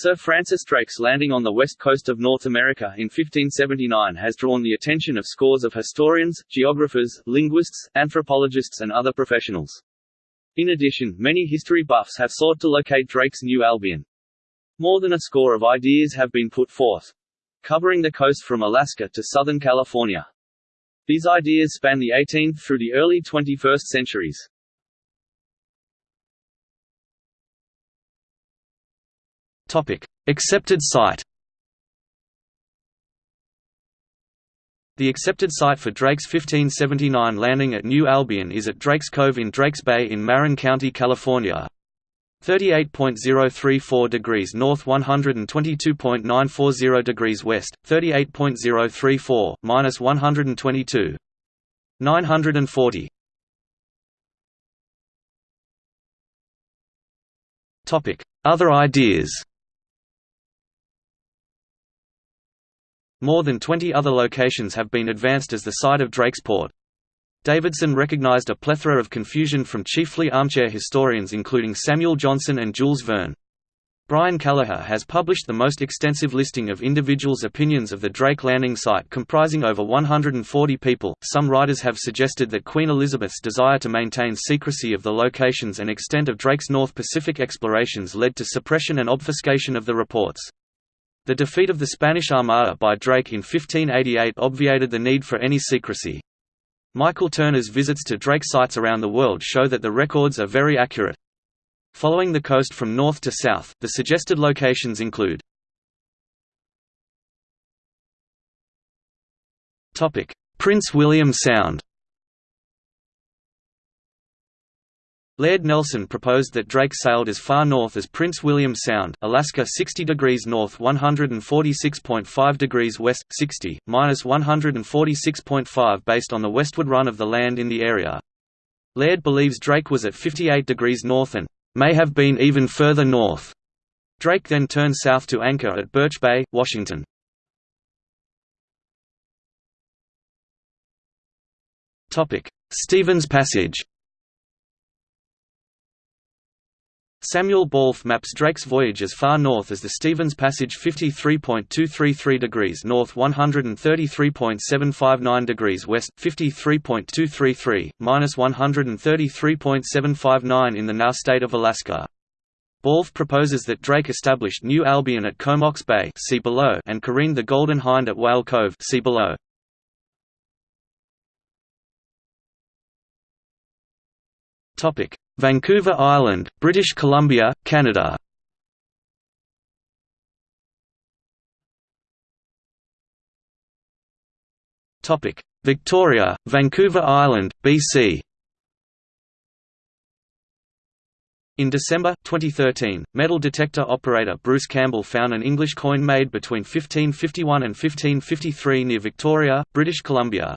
Sir Francis Drake's landing on the west coast of North America in 1579 has drawn the attention of scores of historians, geographers, linguists, anthropologists and other professionals. In addition, many history buffs have sought to locate Drake's New Albion. More than a score of ideas have been put forth, covering the coast from Alaska to southern California. These ideas span the 18th through the early 21st centuries. Topic: Accepted site. The accepted site for Drake's 1579 landing at New Albion is at Drake's Cove in Drakes Bay in Marin County, California. 38.034 degrees north 122.940 degrees west, 38.034, minus 122. 940. Other ideas More than 20 other locations have been advanced as the site of Drake's Port. Davidson recognized a plethora of confusion from chiefly armchair historians including Samuel Johnson and Jules Verne. Brian Kelleher has published the most extensive listing of individuals' opinions of the Drake landing site comprising over 140 people. Some writers have suggested that Queen Elizabeth's desire to maintain secrecy of the locations and extent of Drake's North Pacific explorations led to suppression and obfuscation of the reports. The defeat of the Spanish Armada by Drake in 1588 obviated the need for any secrecy. Michael Turner's visits to Drake sites around the world show that the records are very accurate. Following the coast from north to south, the suggested locations include Prince William Sound Laird Nelson proposed that Drake sailed as far north as Prince William Sound, Alaska 60 degrees north 146.5 degrees west, 60, minus 146.5 based on the westward run of the land in the area. Laird believes Drake was at 58 degrees north and may have been even further north. Drake then turned south to anchor at Birch Bay, Washington. Stephens Passage Samuel Bawlf maps Drake's voyage as far north as the Stephens Passage 53.233 degrees north 133.759 degrees west, 53.233, minus 133.759 in the now state of Alaska. Bawlf proposes that Drake established New Albion at Comox Bay see below and careened the Golden Hind at Whale Cove see below. Topic Vancouver Island, British Columbia, Canada. Victoria, Vancouver Island, BC In December, 2013, metal detector operator Bruce Campbell found an English coin made between 1551 and 1553 near Victoria, British Columbia.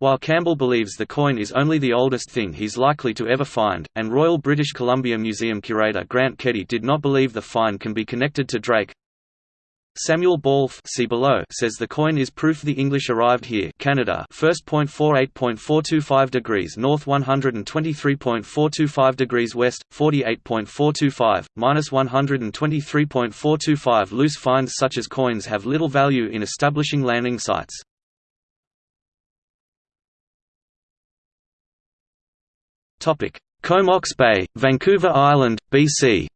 While Campbell believes the coin is only the oldest thing he's likely to ever find, and Royal British Columbia Museum curator Grant Keddy did not believe the find can be connected to Drake, Samuel Bawlf see below says the coin is proof the English arrived here Canada first point four eight point four two five degrees north one hundred and twenty three point four two five degrees west forty eight point four two five minus one hundred and twenty three point four two five loose finds such as coins have little value in establishing landing sites. Comox Bay, Vancouver Island, BC.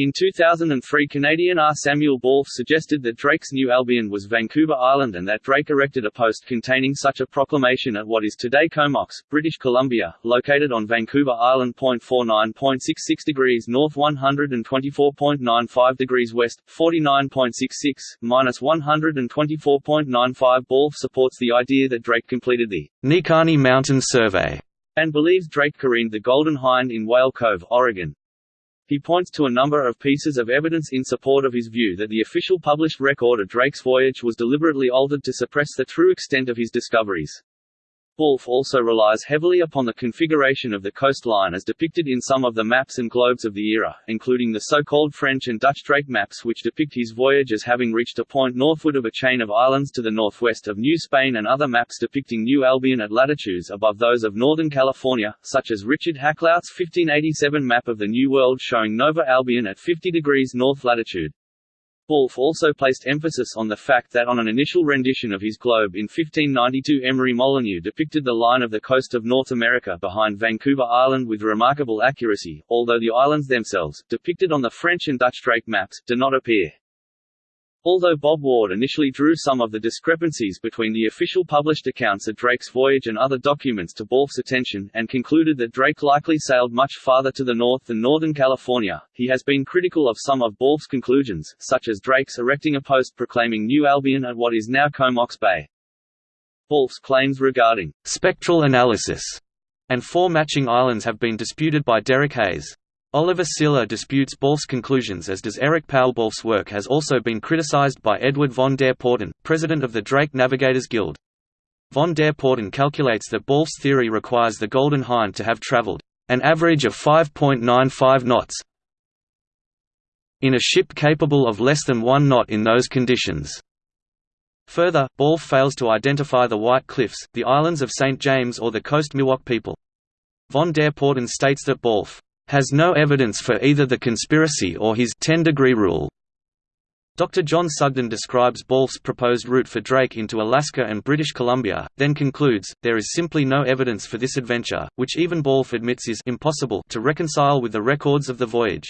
In 2003 Canadian R. Samuel Bawlf suggested that Drake's New Albion was Vancouver Island and that Drake erected a post containing such a proclamation at what is today Comox, British Columbia, located on Vancouver Island. 49.66 degrees north 124.95 degrees west, 49.66, minus 124.95 Bawlf supports the idea that Drake completed the Neahkahnie Mountain Survey and believes Drake careened the Golden Hind in Whale Cove, Oregon. He points to a number of pieces of evidence in support of his view that the official published record of Drake's voyage was deliberately altered to suppress the true extent of his discoveries. Bawlf also relies heavily upon the configuration of the coastline as depicted in some of the maps and globes of the era, including the so-called French and Dutch Drake maps which depict his voyage as having reached a point northward of a chain of islands to the northwest of New Spain and other maps depicting New Albion at latitudes above those of Northern California, such as Richard Hakluyt's 1587 map of the New World showing Nova Albion at 50 degrees north latitude. Bawlf also placed emphasis on the fact that on an initial rendition of his globe in 1592 Emery Molyneux depicted the line of the coast of North America behind Vancouver Island with remarkable accuracy, although the islands themselves, depicted on the French and Dutch Drake maps, do not appear. Although Bob Ward initially drew some of the discrepancies between the official published accounts of Drake's voyage and other documents to Bawlf's attention, and concluded that Drake likely sailed much farther to the north than northern California, he has been critical of some of Bawlf's conclusions, such as Drake's erecting a post proclaiming New Albion at what is now Comox Bay. Bawlf's claims regarding spectral analysis and four matching islands have been disputed by Derek Hayes. Oliver Siller disputes Bawlf's conclusions as does Eric Powell. Bawlf's work has also been criticized by Edward von der Porten, president of the Drake Navigators Guild. Von der Porten calculates that Bawlf's theory requires the Golden Hind to have traveled an average of 5.95 knots in a ship capable of less than one knot in those conditions. Further, Bawlf fails to identify the White Cliffs, the islands of St. James or the Coast Miwok people. Von der Porten states that Bawlf has no evidence for either the conspiracy or his 10-degree rule. Dr. John Sugden describes Bawlf's proposed route for Drake into Alaska and British Columbia, then concludes, there is simply no evidence for this adventure, which even Bawlf admits is impossible to reconcile with the records of the voyage.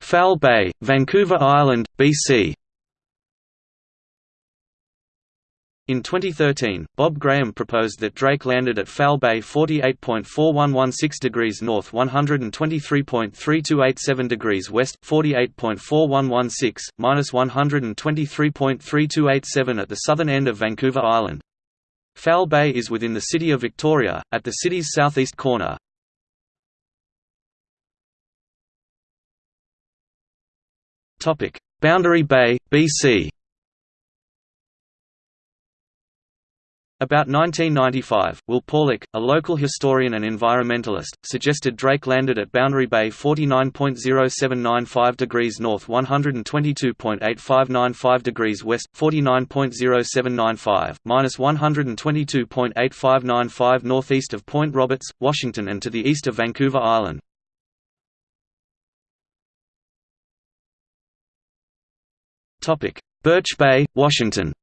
Foul Bay, Vancouver Island, BC In 2013, Bob Graham proposed that Drake landed at Foul Bay 48.4116 degrees north 123.3287 degrees west 48.4116, minus 123.3287 at the southern end of Vancouver Island. Foul Bay is within the city of Victoria, at the city's southeast corner. Boundary Bay, BC About 1995, Will Paulick, a local historian and environmentalist, suggested Drake landed at Boundary Bay 49.0795 degrees north 122.8595 degrees west, 49.0795, minus 122.8595 northeast of Point Roberts, Washington and to the east of Vancouver Island. Birch Bay, Washington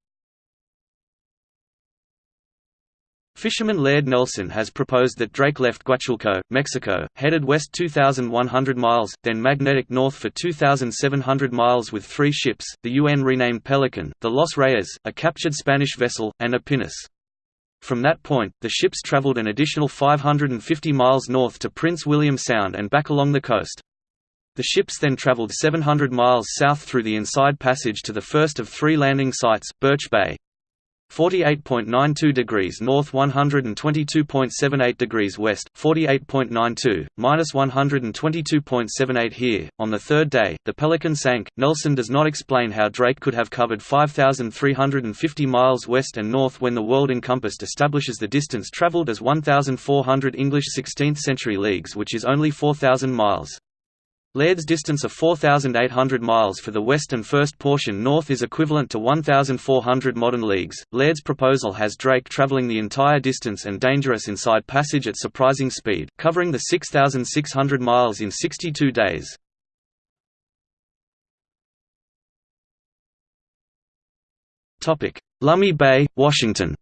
Fisherman Laird Nelson has proposed that Drake left Guatulco, Mexico, headed west 2,100 miles, then magnetic north for 2,700 miles with three ships, the UN renamed Pelican, the Los Reyes, a captured Spanish vessel, and a pinnace. From that point, the ships traveled an additional 550 miles north to Prince William Sound and back along the coast. The ships then traveled 700 miles south through the Inside Passage to the first of three landing sites, Birch Bay. 48.92 degrees north 122.78 degrees west 48.92 minus 122.78 here. On the third day the pelican sank. Nelson does not explain how drake could have covered 5350 miles west and north when the world encompassed establishes the distance traveled as 1400 english 16th century leagues which is only 4000 miles Laird's distance of 4,800 miles for the west and first portion north is equivalent to 1,400 modern leagues. Laird's proposal has Drake traveling the entire distance and dangerous inside passage at surprising speed, covering the 6,600 miles in 62 days. Lummi Bay, Washington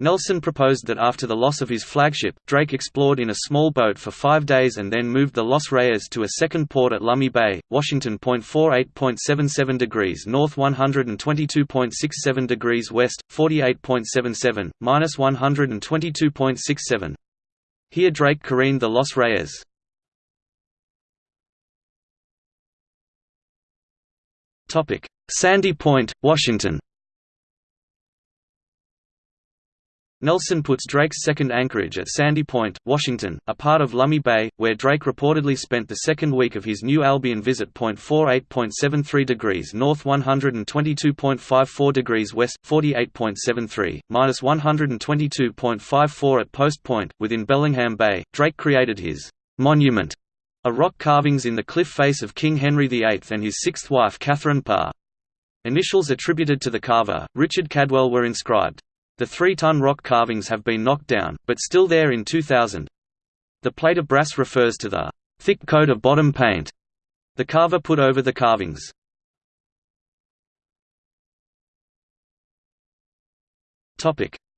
Nelson proposed that after the loss of his flagship, Drake explored in a small boat for five days and then moved the Los Reyes to a second port at Lummi Bay, Washington. 48.77 degrees north 122.67 degrees west, 48.77, minus 122.67. Here Drake careened the Los Reyes. Sandy Point, Washington Nelson puts Drake's second anchorage at Sandy Point, Washington, a part of Lummi Bay, where Drake reportedly spent the second week of his New Albion visit. 48.73 degrees north, 122.54 degrees west, 48.73 minus 122.54 at Post Point, within Bellingham Bay. Drake created his monument, a rock carvings in the cliff face of King Henry VIII and his sixth wife Catherine Parr. Initials attributed to the carver, Richard Cadwell, were inscribed. The three-ton rock carvings have been knocked down, but still there in 2000. The plate of brass refers to the thick coat of bottom paint the carver put over the carvings.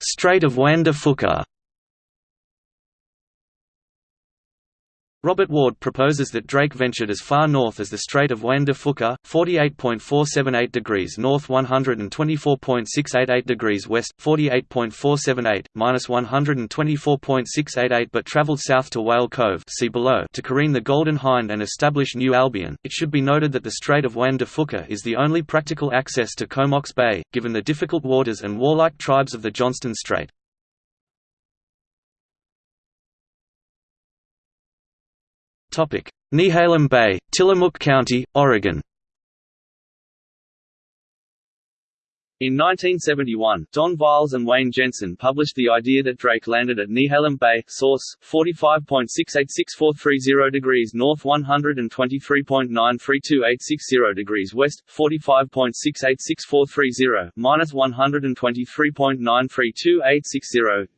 Strait of Juan de Fuca Robert Ward proposes that Drake ventured as far north as the Strait of Juan de Fuca, 48.478 degrees north 124.688 degrees west, 48.478, minus 124.688 but travelled south to Whale Cove see below to careen the Golden Hind and establish New Albion. It should be noted that the Strait of Juan de Fuca is the only practical access to Comox Bay, given the difficult waters and warlike tribes of the Johnston Strait. Nehalem Bay, Tillamook County, Oregon In 1971, Don Viles and Wayne Jensen published the idea that Drake landed at Nehalem Bay, source 45.686430 degrees north, 123.932860 degrees west, 45.686430 minus 123.932860.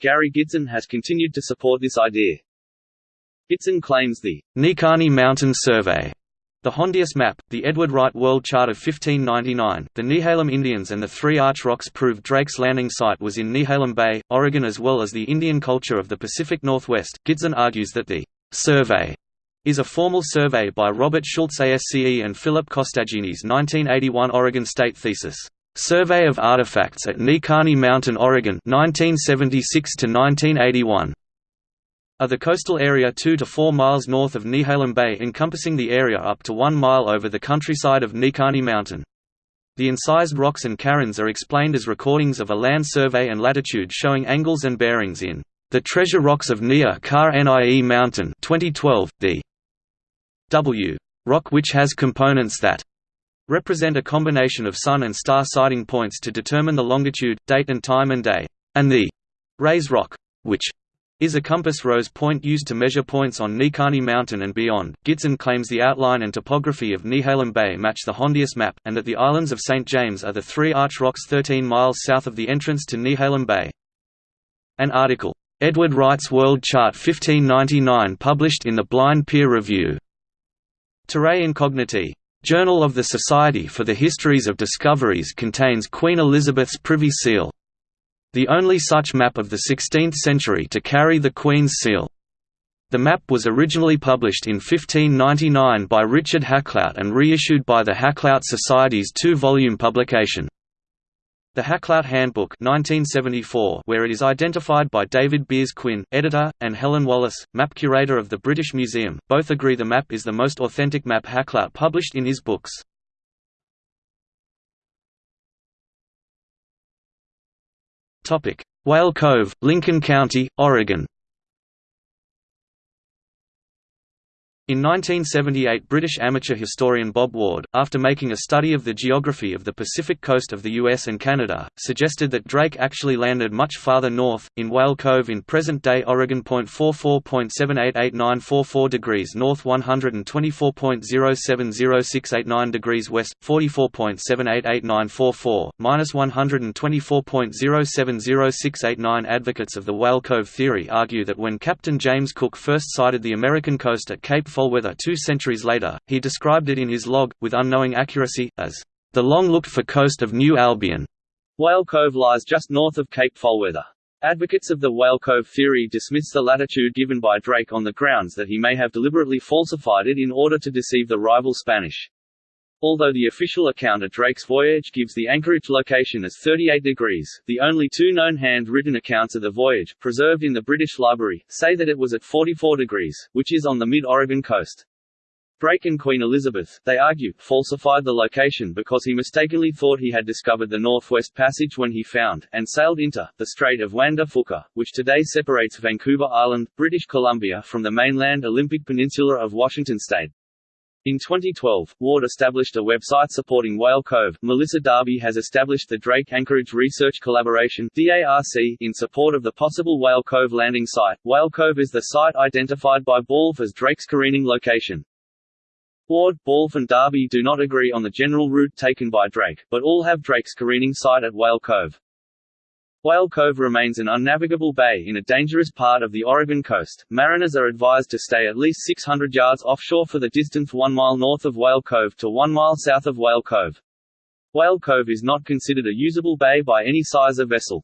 Gary Gitzen has continued to support this idea. Gitzen claims the Neahkahnie Mountain Survey the Hondius map, the Edward Wright World Chart of 1599, the Nehalem Indians and the Three Arch Rocks prove Drake's landing site was in Nehalem Bay, Oregon as well as the Indian culture of the Pacific Northwest. Gitzen argues that the survey is a formal survey by Robert Schultz ASCE and Philip Costagini's 1981 Oregon State thesis, Survey of Artifacts at Neahkahnie Mountain, Oregon 1976 1981 are the coastal area 2 to 4 miles north of Nehalem Bay encompassing the area up to 1 mile over the countryside of Neahkahnie Mountain. The incised rocks and cairns are explained as recordings of a land survey and latitude showing angles and bearings in The Treasure Rocks of Neahkahnie Mountain 2012, the W rock which has components that represent a combination of sun and star sighting points to determine the longitude, date and time and day, and the Rays rock, which is a compass rose point used to measure points on Neahkahnie Mountain and beyond. Gitzen claims the outline and topography of Nehalem Bay match the Hondius map, and that the islands of St. James are the three arch rocks 13 miles south of the entrance to Nehalem Bay. An article, Edward Wright's World Chart 1599 published in the Blind Peer Review. Terrae Incognitae. Journal of the Society for the Histories of Discoveries contains Queen Elizabeth's Privy Seal, the only such map of the 16th century to carry the Queen's seal. The map was originally published in 1599 by Richard Hakluyt and reissued by the Hakluyt Society's two-volume publication. The Hakluyt Handbook 1974 where it is identified by David Beers Quinn, editor, and Helen Wallis, map curator of the British Museum, both agree the map is the most authentic map Hakluyt published in his books. Whale Cove, Lincoln County, Oregon In 1978 British amateur historian Bob Ward, after making a study of the geography of the Pacific coast of the US and Canada, suggested that Drake actually landed much farther north, in Whale Cove in present-day Oregon. 44.788944 degrees north 124.070689 degrees west, 44.788944, minus 124.070689 Advocates of the Whale Cove theory argue that when Captain James Cook first sighted the American coast at Cape Foulweather two centuries later, he described it in his log, with unknowing accuracy, as the long-looked-for coast of New Albion. Whale Cove lies just north of Cape Foulweather. Advocates of the Whale Cove theory dismiss the latitude given by Drake on the grounds that he may have deliberately falsified it in order to deceive the rival Spanish. Although the official account of Drake's voyage gives the anchorage location as 38 degrees, the only two known hand-written accounts of the voyage, preserved in the British Library, say that it was at 44 degrees, which is on the mid-Oregon coast. Drake and Queen Elizabeth, they argue, falsified the location because he mistakenly thought he had discovered the Northwest Passage when he found, and sailed into, the Strait of Juan de Fuca, which today separates Vancouver Island, British Columbia from the mainland Olympic Peninsula of Washington state. In 2012, Ward established a website supporting Whale Cove. Melissa Darby has established the Drake Anchorage Research Collaboration (DARC) in support of the possible Whale Cove landing site. Whale Cove is the site identified by Bawlf as Drake's careening location. Ward, Bawlf and Darby do not agree on the general route taken by Drake, but all have Drake's careening site at Whale Cove. Whale Cove remains an unnavigable bay in a dangerous part of the Oregon coast. Mariners are advised to stay at least 600 yards offshore for the distance 1 mile north of Whale Cove to 1 mile south of Whale Cove. Whale Cove is not considered a usable bay by any size of vessel.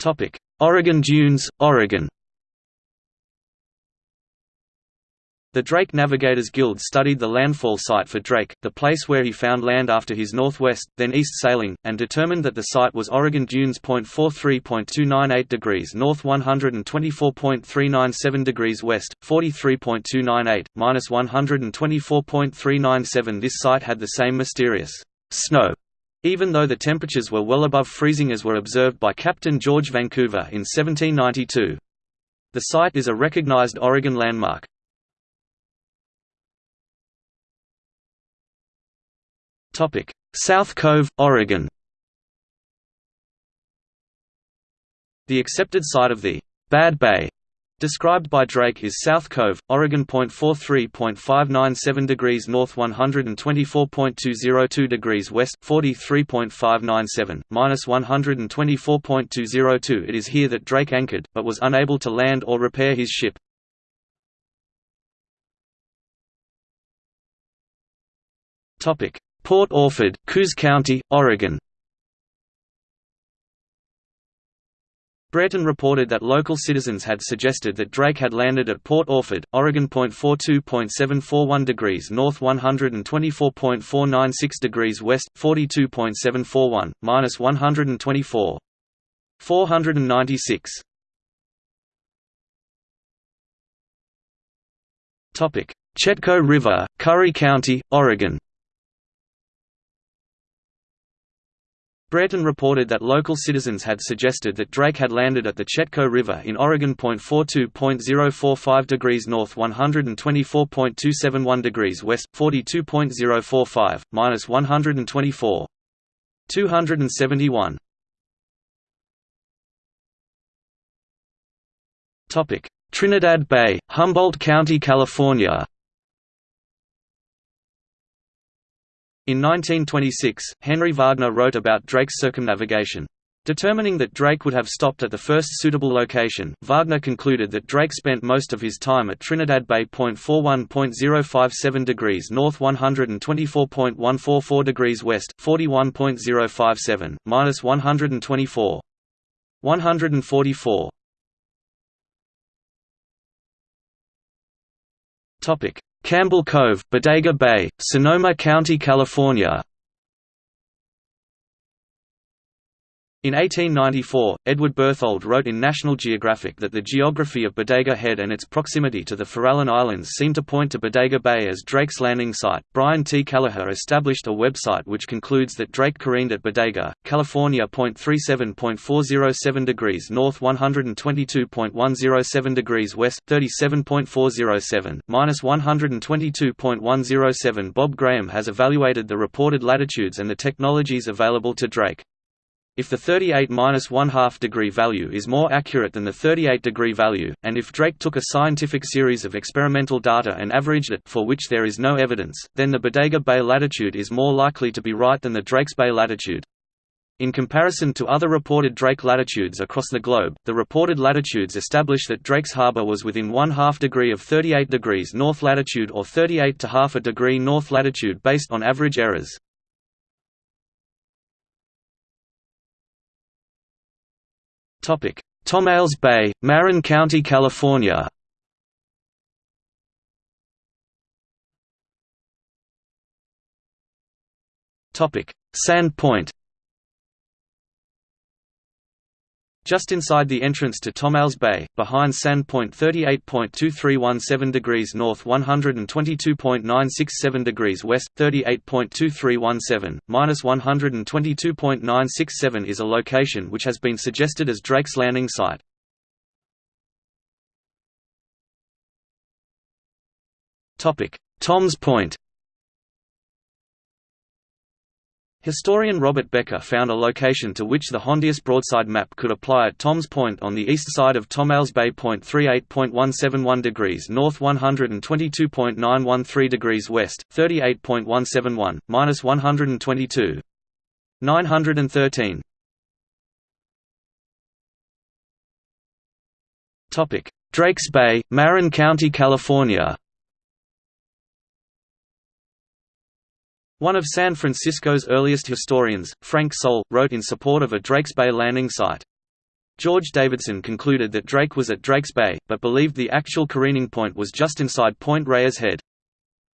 Topic: Oregon Dunes, Oregon. The Drake Navigators Guild studied the landfall site for Drake, the place where he found land after his northwest, then east sailing, and determined that the site was Oregon Dunes. 43.298 degrees north 124.397 degrees west, 43.298, minus 124.397 This site had the same mysterious snow even though the temperatures were well above freezing as were observed by Captain George Vancouver in 1792. The site is a recognized Oregon landmark. South Cove, Oregon The accepted site of the «Bad Bay» described by Drake is South Cove, Oregon. 43.597 degrees north 124.202 degrees west 43.597, minus 124.202 It is here that Drake anchored, but was unable to land or repair his ship. Topic Port Orford, Coos County, Oregon Breton reported that local citizens had suggested that Drake had landed at Port Orford, Oregon. 42.741 degrees north 124.496 degrees west, 42.741, minus 124. 496. Chetco River, Curry County, Oregon Brereton reported that local citizens had suggested that Drake had landed at the Chetco River in Oregon. 42.045 degrees north 124.271 degrees west 42.045, minus 124. 271. Trinidad Bay, Humboldt County, California In 1926, Henry Wagner wrote about Drake's circumnavigation. Determining that Drake would have stopped at the first suitable location, Wagner concluded that Drake spent most of his time at Trinidad Bay. 41.057 degrees north 124.144 degrees west 41.057, minus 124. 144. Topic Campbell Cove, Bodega Bay, Sonoma County, California In 1894, Edward Berthold wrote in National Geographic that the geography of Bodega Head and its proximity to the Farallon Islands seemed to point to Bodega Bay as Drake's landing site. Brian T. Kelleher established a website which concludes that Drake careened at Bodega, California. 37.407 degrees north 122.107 degrees west 37.407, minus 122.107 Bob Graham has evaluated the reported latitudes and the technologies available to Drake. If the 38-1/2 degree value is more accurate than the 38 degree value, and if Drake took a scientific series of experimental data and averaged it for which there is no evidence, then the Bodega Bay latitude is more likely to be right than the Drakes Bay latitude. In comparison to other reported Drake latitudes across the globe, the reported latitudes establish that Drake's Harbor was within one half degree of 38 degrees north latitude or 38 to half a degree north latitude based on average errors. Tomales Bay, Marin County, California. Sand Point Just inside the entrance to Tomales Bay, behind Sand Point 38.2317 degrees north 122.967 degrees west, 38.2317, minus 122.967 is a location which has been suggested as Drake's landing site. Tom's Point Historian Robert Becker found a location to which the Hondius broadside map could apply at Tom's Point on the east side of Tomales Bay. 38.171 degrees north 122.913 degrees west, 38.171, minus 122. 913 Topic: Drakes Bay, Marin County, California One of San Francisco's earliest historians, Frank Soule, wrote in support of a Drakes Bay landing site. George Davidson concluded that Drake was at Drakes Bay, but believed the actual careening point was just inside Point Reyes Head.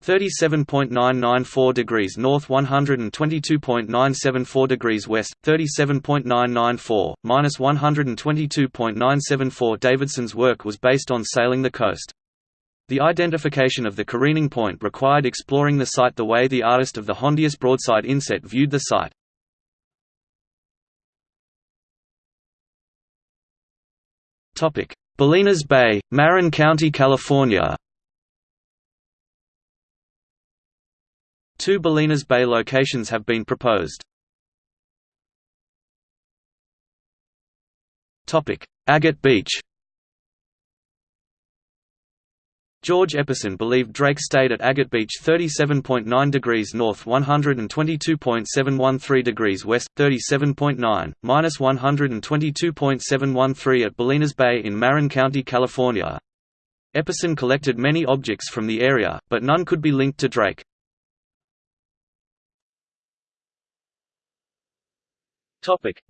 37.994 degrees north 122.974 degrees west, 37.994, minus 122.974 Davidson's work was based on sailing the coast. The identification of the careening point required exploring the site the way the artist of the Hondius broadside inset viewed the site. Bolinas Bay, Marin County, California Two Bolinas Bay locations have been proposed. Agate Beach George Epperson believed Drake stayed at Agate Beach 37.9 degrees north 122.713 degrees west, 37.9, minus 122.713 at Bolinas Bay in Marin County, California. Epperson collected many objects from the area, but none could be linked to Drake.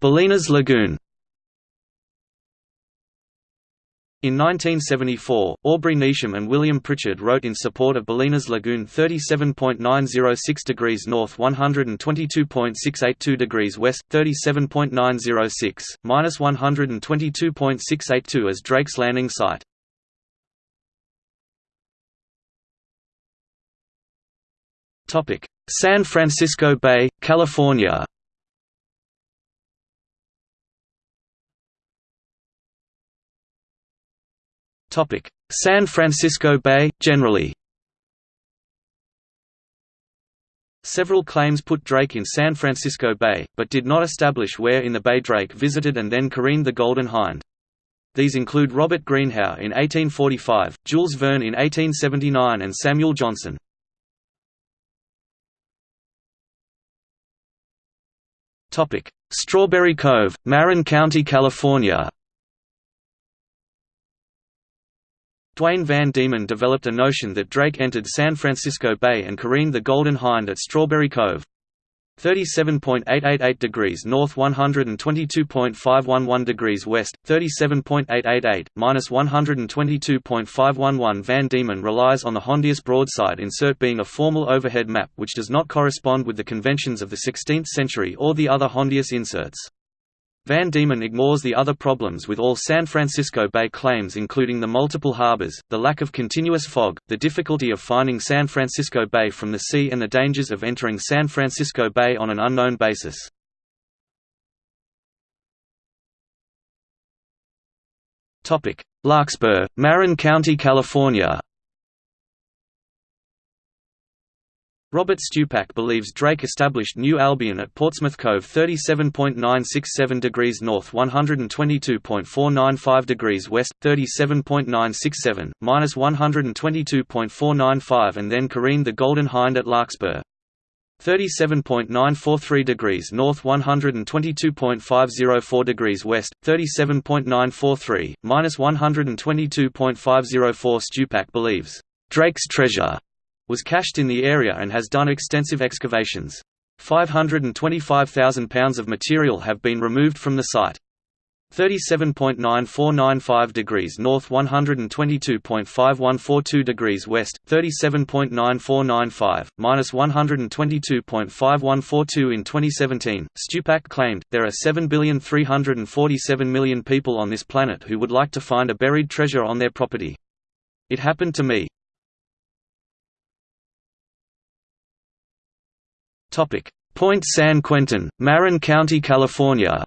Bolinas Lagoon In 1974, Aubrey Neasham and William Pritchard wrote in support of Bolinas Lagoon 37.906 degrees north 122.682 degrees west, 37.906, minus 122.682 as Drake's landing site. San Francisco Bay, California San Francisco Bay, generally Several claims put Drake in San Francisco Bay, but did not establish where in the bay Drake visited and then careened the Golden Hind. These include Robert Greenhow in 1845, Jules Verne in 1879 and Samuel Johnson. Strawberry Cove, Marin County, California Dwayne Van Diemen developed a notion that Drake entered San Francisco Bay and careened the Golden Hind at Strawberry Cove. 37.888 degrees north 122.511 degrees west, 37.888, minus 122.511 Van Diemen relies on the Hondius broadside insert being a formal overhead map which does not correspond with the conventions of the 16th century or the other Hondius inserts. Van Diemen ignores the other problems with all San Francisco Bay claims including the multiple harbors, the lack of continuous fog, the difficulty of finding San Francisco Bay from the sea and the dangers of entering San Francisco Bay on an unknown basis. Larkspur, Marin County, California Robert Stupak believes Drake established New Albion at Portsmouth Cove 37.967 degrees north 122.495 degrees west, 37.967, minus 122.495 and then careened the Golden Hind at Larkspur. 37.943 degrees north 122.504 degrees west, 37.943, minus 122.504 Stupak believes, "...Drake's treasure," was cached in the area and has done extensive excavations. 525,000 pounds of material have been removed from the site. 37.9495 degrees north 122.5142 degrees west 37.9495 minus 122.5142 in 2017 Stupak claimed there are 7,347 million people on this planet who would like to find a buried treasure on their property it happened to me Point San Quentin Marin County California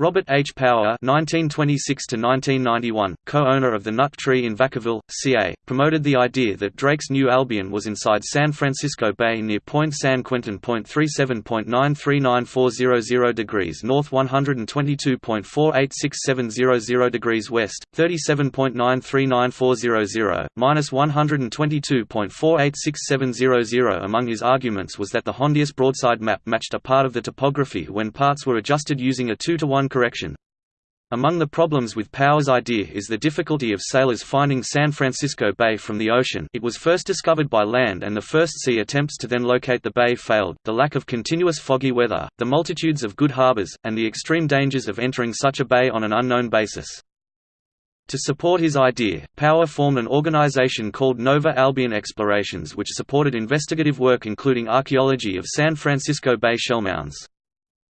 Robert H. Power (1926–1991), co-owner of the Nut Tree in Vacaville, CA, promoted the idea that Drake's New Albion was inside San Francisco Bay near Point San Quentin. 37.939400 degrees north, 122.486700 degrees west, 37.939400 minus 122.486700. Among his arguments was that the Hondius broadside map matched a part of the topography when parts were adjusted using a two to one correction. Among the problems with Power's idea is the difficulty of sailors finding San Francisco Bay from the ocean it was first discovered by land and the first sea attempts to then locate the bay failed, the lack of continuous foggy weather, the multitudes of good harbors, and the extreme dangers of entering such a bay on an unknown basis. To support his idea, Power formed an organization called Nova Albion Explorations which supported investigative work including archaeology of San Francisco Bay shellmounds.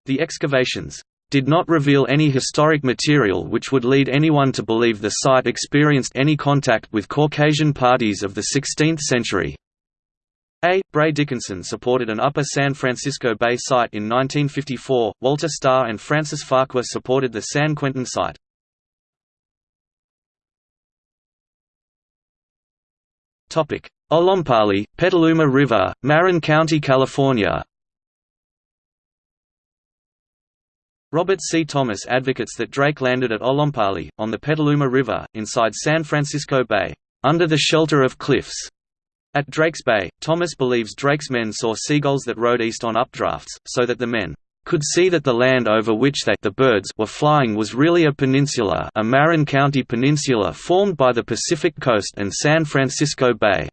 The excavations, did not reveal any historic material which would lead anyone to believe the site experienced any contact with Caucasian parties of the 16th century. A. Bray Dickinson supported an Upper San Francisco Bay site in 1954, Walter Starr and Francis Farquhar supported the San Quentin site. Olompali, Petaluma River, Marin County, California Robert C. Thomas advocates that Drake landed at Olompali, on the Petaluma River, inside San Francisco Bay, under the shelter of cliffs. At Drake's Bay, Thomas believes Drake's men saw seagulls that rode east on updrafts, so that the men could see that the land over which they the birds were flying was really a peninsula a Marin County peninsula formed by the Pacific coast and San Francisco Bay.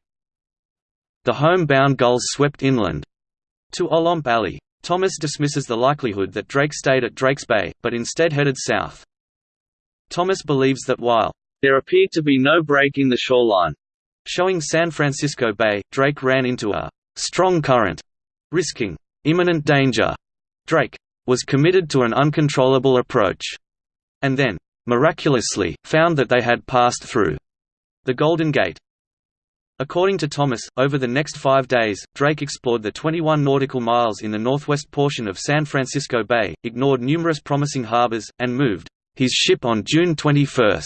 The home-bound gulls swept inland to Olompali, Thomas dismisses the likelihood that Drake stayed at Drakes Bay, but instead headed south. Thomas believes that while there appeared to be no break in the shoreline, showing San Francisco Bay, Drake ran into a strong current, risking imminent danger. Drake was committed to an uncontrollable approach, and then, miraculously, found that they had passed through the Golden Gate. According to Thomas, over the next five days, Drake explored the 21 nautical miles in the northwest portion of San Francisco Bay, ignored numerous promising harbors, and moved his ship on June 21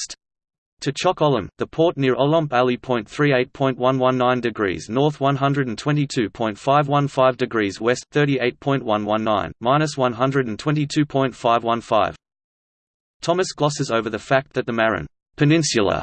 to Chok Olam, the port near Olompali. 38.119 degrees north 122.515 degrees west 38.119, minus 122.515. Thomas glosses over the fact that the Marin Peninsula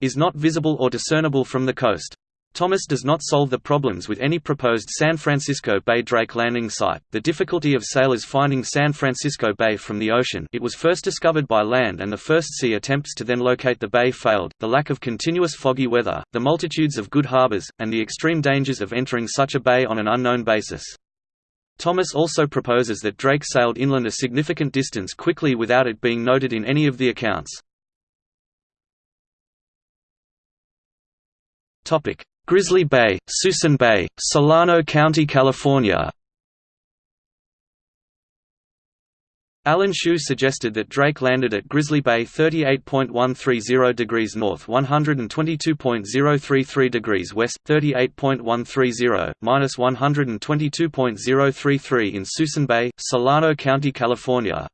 is not visible or discernible from the coast. Thomas does not solve the problems with any proposed San Francisco Bay Drake landing site, the difficulty of sailors finding San Francisco Bay from the ocean it was first discovered by land and the first sea attempts to then locate the bay failed, the lack of continuous foggy weather, the multitudes of good harbors, and the extreme dangers of entering such a bay on an unknown basis. Thomas also proposes that Drake sailed inland a significant distance quickly without it being noted in any of the accounts. Grizzly Bay, Suisun Bay, Solano County, California Alan Shu suggested that Drake landed at Grizzly Bay 38.130 degrees north 122.033 degrees west, 38.130, minus 122.033 in Suisun Bay, Solano County, California.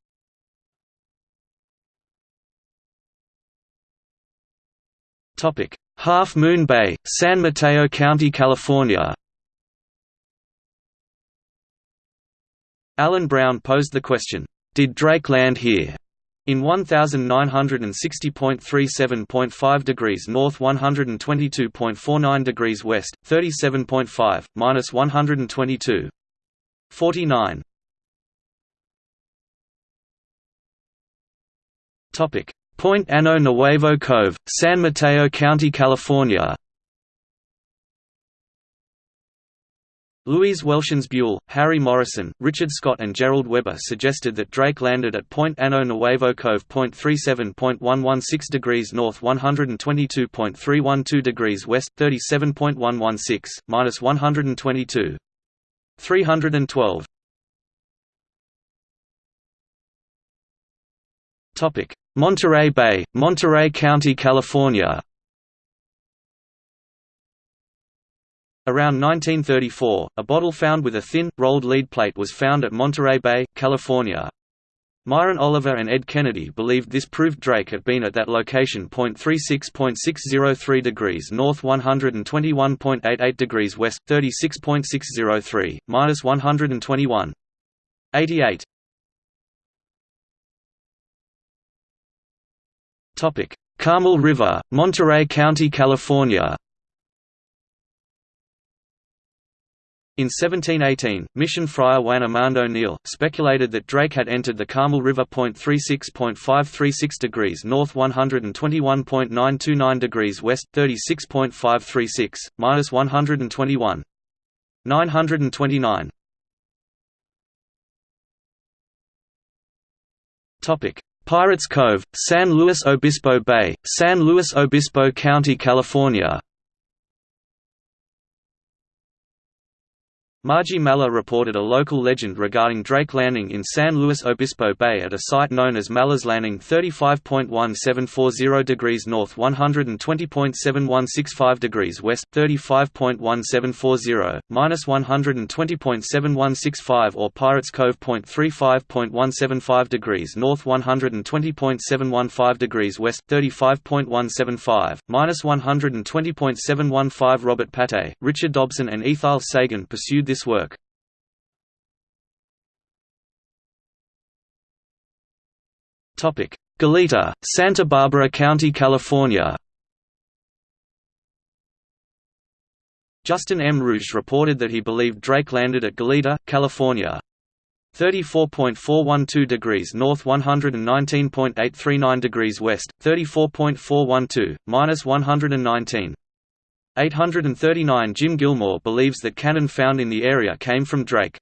Half Moon Bay, San Mateo County, California Alan Brown posed the question, "'Did Drake land here?' in 1960.37.5 degrees north 122.49 degrees west, 37.5, minus 122. 49. Topic Point Ano Nuevo Cove, San Mateo County, California Louise Welshons Buell, Harry Morrison, Richard Scott and Gerald Weber suggested that Drake landed at Point Ano Nuevo Cove. 37.116 degrees north 122.312 degrees west 37.116, minus 122. 312 Monterey Bay, Monterey County, California Around 1934, a bottle found with a thin, rolled lead plate was found at Monterey Bay, California. Myron Oliver and Ed Kennedy believed this proved Drake had been at that location. 36.603 degrees north, 121.88 degrees west, 36.603, minus 121. 88. Carmel River, Monterey County, California. In 1718, mission friar Juan Armando Neal, speculated that Drake had entered the Carmel River. 36.536 degrees north 121.929 degrees west 36.536, minus 121. 929 Pirates Cove, San Luis Obispo Bay, San Luis Obispo County, California Margie Mallagh reported a local legend regarding Drake landing in San Luis Obispo Bay at a site known as Mallagh's Landing 35.1740 degrees north 120.7165 degrees west 35.1740, minus 120.7165 or Pirates Cove. 35.175 degrees north 120.715 degrees west 35.175, minus 120.715 Robert Pate, Richard Dobson and Ethyle Sagan pursued this work. Goleta, Santa Barbara County, California Justin M. Ruhge reported that he believed Drake landed at Goleta, California. 34.412 degrees north 119.839 degrees west, 34.412, minus 119. 839 Jim Gilmore believes that cannon found in the area came from Drake.